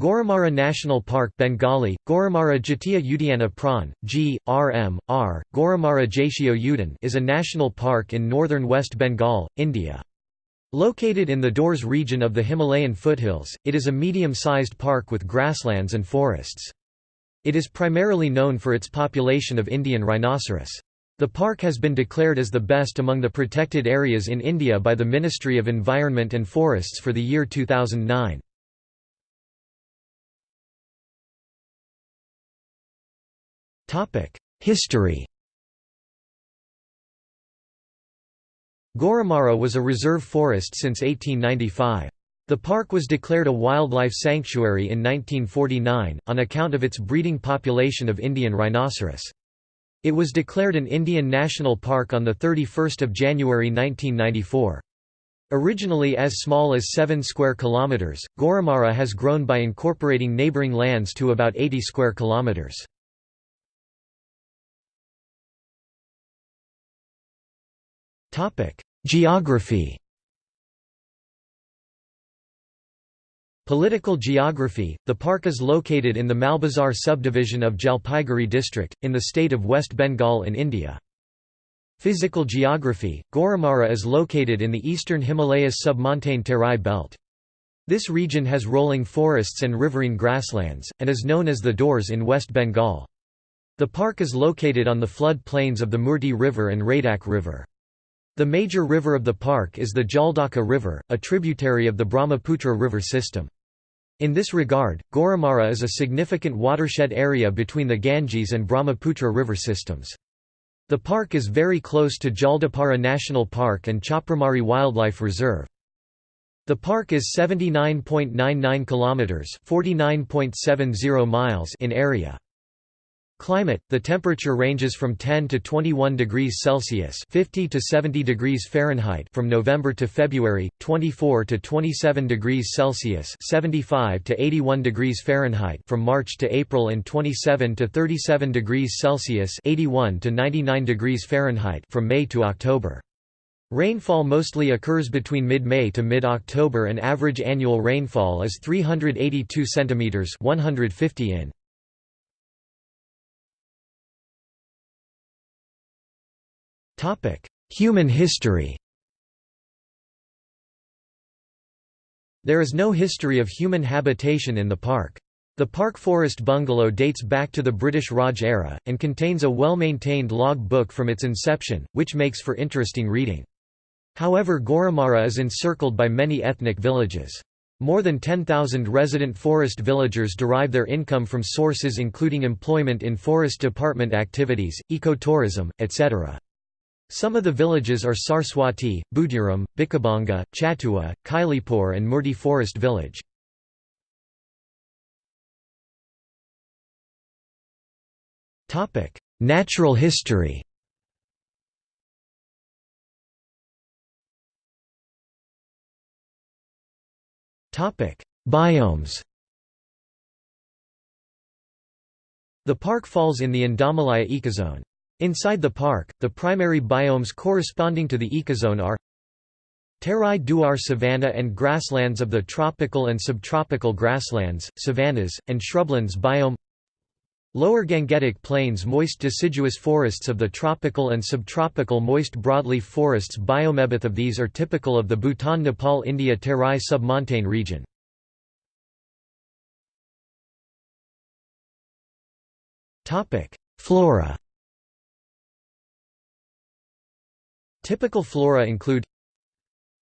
Gorumara National Park Bengali, Gorumara Jatiya Udyana Pran, G, RM, R, Gorumara Jatio Udan is a national park in northern West Bengal, India. Located in the Dooars region of the Himalayan foothills, it is a medium-sized park with grasslands and forests. It is primarily known for its population of Indian rhinoceros. The park has been declared as the best among the protected areas in India by the Ministry of Environment and Forests for the year 2009. History Gorumara was a reserve forest since 1895. The park was declared a wildlife sanctuary in 1949, on account of its breeding population of Indian rhinoceros. It was declared an Indian National Park on 31 January 1994. Originally as small as 7 square kilometers, Gorumara has grown by incorporating neighboring lands to about 80 square kilometers. Geography Political geography – The park is located in the Malbazar subdivision of Jalpaiguri district, in the state of West Bengal in India. Physical geography – Gorumara is located in the eastern Himalayas submontane Terai belt. This region has rolling forests and riverine grasslands, and is known as the Dooars in West Bengal. The park is located on the flood plains of the Murti River and Raidak River. The major river of the park is the Jaldaka River, a tributary of the Brahmaputra river system. In this regard, Gorumara is a significant watershed area between the Ganges and Brahmaputra river systems. The park is very close to Jaldapara National Park and Chapramari Wildlife Reserve. The park is 79.99 kilometers, 49.70 miles in area. Climate: The temperature ranges from 10 to 21 degrees Celsius (50 to 70 degrees Fahrenheit) from November to February, 24 to 27 degrees Celsius (75 to 81 degrees Fahrenheit) from March to April and 27 to 37 degrees Celsius (81 to 99 degrees Fahrenheit) from May to October. Rainfall mostly occurs between mid-May to mid-October and average annual rainfall is 382 cm 150 in. Human history There is no history of human habitation in the park. The park forest bungalow dates back to the British Raj era, and contains a well-maintained log book from its inception, which makes for interesting reading. However Gorumara is encircled by many ethnic villages. More than 10,000 resident forest villagers derive their income from sources including employment in forest department activities, ecotourism, etc. Some of the villages are Sarswati, Budiram, Bikabanga, Chatua, Kailipur and Murti Forest Village. Natural history Biomes The park falls in the Indomalaya ecozone. Inside the park, the primary biomes corresponding to the ecozone are Terai Duar savanna and grasslands of the tropical and subtropical grasslands, savannas, and shrublands biome Lower Gangetic Plains moist deciduous forests of the tropical and subtropical moist broadleaf forests biome. of these are typical of the Bhutan-Nepal-India Terai submontane region. Flora Typical flora include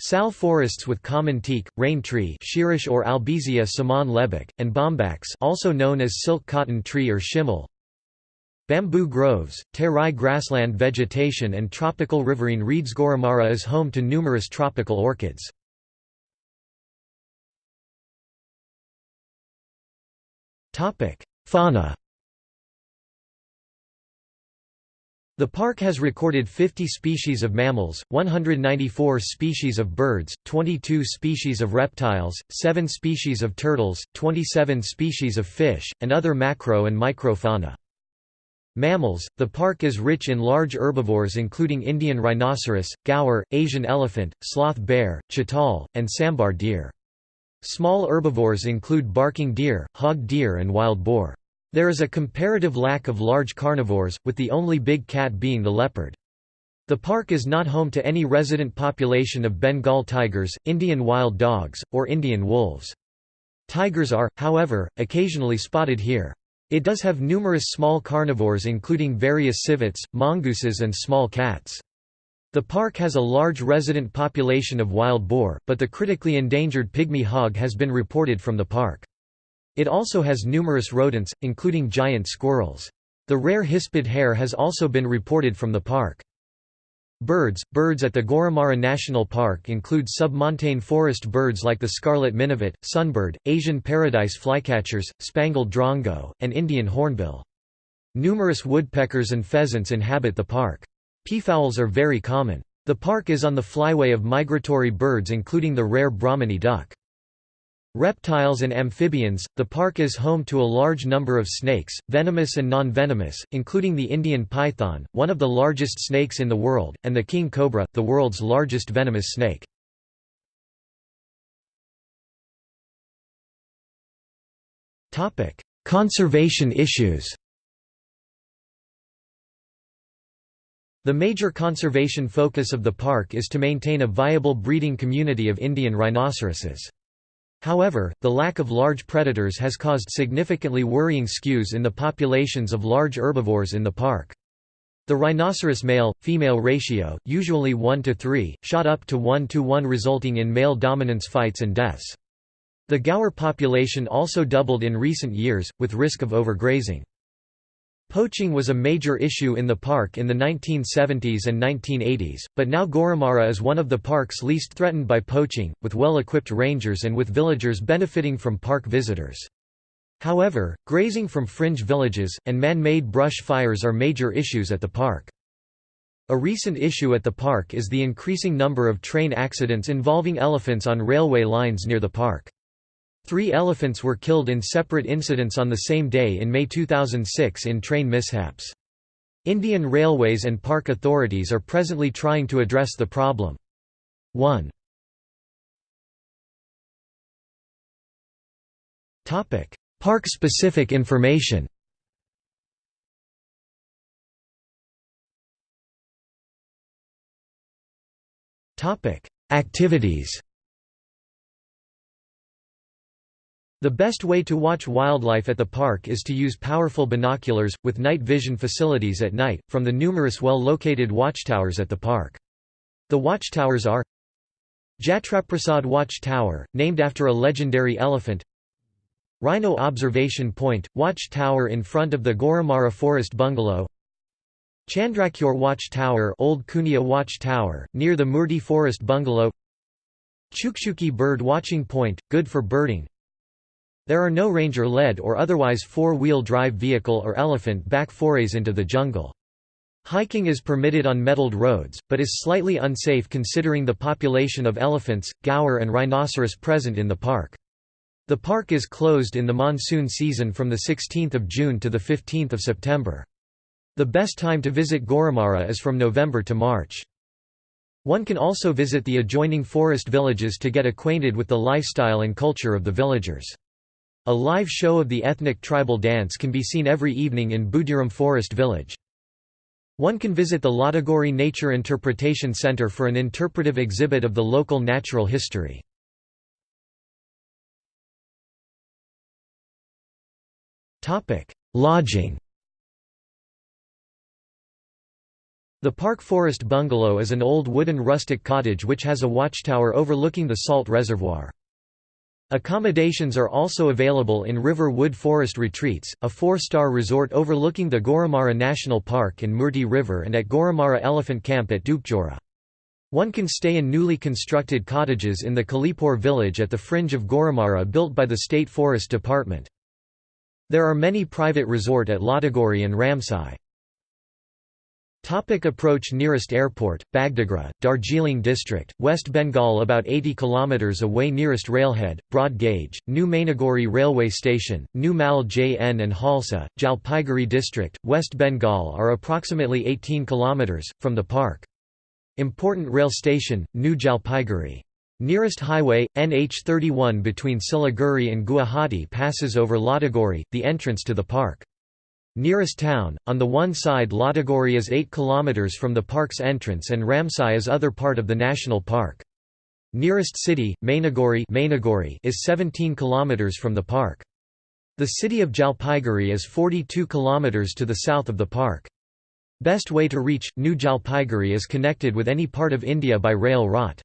Sal forests with common teak, rain tree Shirish or Albizia saman lebbeck, and bombax also known as silk cotton tree or shimmel. Bamboo groves, terai grassland vegetation and tropical riverine reeds Gorumara is home to numerous tropical orchids. Fauna The park has recorded 50 species of mammals, 194 species of birds, 22 species of reptiles, 7 species of turtles, 27 species of fish, and other macro and microfauna. Mammals – The park is rich in large herbivores including Indian rhinoceros, gaur, Asian elephant, sloth bear, chital, and sambar deer. Small herbivores include barking deer, hog deer and wild boar. There is a comparative lack of large carnivores, with the only big cat being the leopard. The park is not home to any resident population of Bengal tigers, Indian wild dogs, or Indian wolves. Tigers are, however, occasionally spotted here. It does have numerous small carnivores including various civets, mongooses and small cats. The park has a large resident population of wild boar, but the critically endangered pygmy hog has been reported from the park. It also has numerous rodents, including giant squirrels. The rare hispid hare has also been reported from the park. Birds Birds at the Gorumara National Park include submontane forest birds like the scarlet minivet, sunbird, Asian paradise flycatchers, spangled drongo, and Indian hornbill. Numerous woodpeckers and pheasants inhabit the park. Peafowls are very common. The park is on the flyway of migratory birds including the rare Brahminy duck. Reptiles and amphibians – The park is home to a large number of snakes, venomous and non-venomous, including the Indian python, one of the largest snakes in the world, and the king cobra, the world's largest venomous snake. Conservation issues The major conservation focus of the park is to maintain a viable breeding community of Indian rhinoceroses. However, the lack of large predators has caused significantly worrying skews in the populations of large herbivores in the park. The rhinoceros male-female ratio, usually 1 to 3, shot up to 1 to 1 resulting in male dominance fights and deaths. The gaur population also doubled in recent years, with risk of overgrazing. Poaching was a major issue in the park in the 1970s and 1980s, but now Gorumara is one of the parks least threatened by poaching, with well-equipped rangers and with villagers benefiting from park visitors. However, grazing from fringe villages, and man-made brush fires are major issues at the park. A recent issue at the park is the increasing number of train accidents involving elephants on railway lines near the park. Three elephants were killed in separate incidents on the same day in May 2006 in train mishaps. Indian Railways and park authorities are presently trying to address the problem. 1. Park-specific information Activities The best way to watch wildlife at the park is to use powerful binoculars, with night vision facilities at night, from the numerous well-located watchtowers at the park. The watchtowers are Jatraprasad Watch Tower, named after a legendary elephant. Rhino Observation Point, watch tower in front of the Gorumara Forest Bungalow. Chandrakyur Watch Tower Old Kunia Watch Tower, near the Murti Forest Bungalow. Chukchuki Bird Watching Point, good for birding there are no ranger-led or otherwise four-wheel drive vehicle or elephant-back forays into the jungle. Hiking is permitted on metalled roads, but is slightly unsafe considering the population of elephants, gaur and rhinoceros present in the park. The park is closed in the monsoon season from 16 June to 15 September. The best time to visit Gorumara is from November to March. One can also visit the adjoining forest villages to get acquainted with the lifestyle and culture of the villagers. A live show of the ethnic tribal dance can be seen every evening in Budiram Forest Village. One can visit the Lataguri Nature Interpretation Center for an interpretive exhibit of the local natural history. Lodging The Park Forest Bungalow is an old wooden rustic cottage which has a watchtower overlooking the salt reservoir. Accommodations are also available in River Wood Forest Retreats, a four-star resort overlooking the Gorumara National Park and Murti River and at Gorumara Elephant Camp at Dupjora. One can stay in newly constructed cottages in the Kalipur village at the fringe of Gorumara built by the State Forest Department. There are many private resort at Lataguri and Ramsai. Topic approach Nearest airport, Bagdogra, Darjeeling district, West Bengal About 80 km away Nearest railhead, broad gauge, New Mainaguri railway station, New Mal JN and Halsa, Jalpaiguri district, West Bengal are approximately 18 km, from the park. Important rail station, New Jalpaiguri. Nearest highway, NH31 between Siliguri and Guwahati passes over Lataguri, the entrance to the park. Nearest town, on the one side Lataguri is 8 km from the park's entrance and Ramsai is other part of the national park. Nearest city, Mainaguri is 17 km from the park. The city of Jalpaiguri is 42 km to the south of the park. Best way to reach, New Jalpaiguri is connected with any part of India by rail route.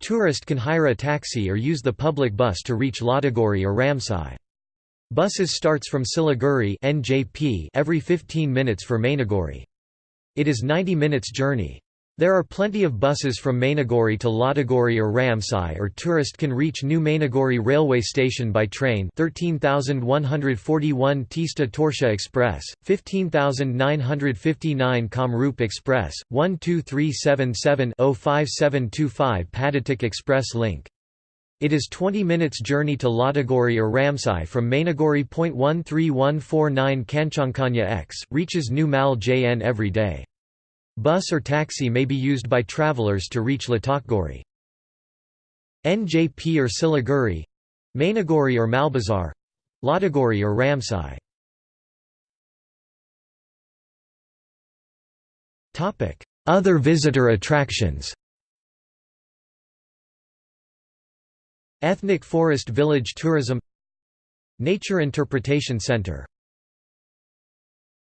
Tourist can hire a taxi or use the public bus to reach Lataguri or Ramsai. Buses starts from Siliguri NJP every 15 minutes for Mainaguri. It is 90 minutes journey. There are plenty of buses from Mainaguri to Lataguri or Ramsai or tourist can reach New Mainaguri railway station by train 13141 Tista Torsha Express, 15959 Kamrup Express, 12377-05725 Padatik Express link. It is 20 minutes journey to Lataguri or Ramsai from Mainaguri. 13149 Kanchankanya X, reaches New Mal JN every day. Bus or taxi may be used by travelers to reach Lataguri. NJP or Siliguri Mainaguri or Malbazar Lataguri or Ramsai Other visitor attractions Ethnic Forest Village Tourism Nature Interpretation Center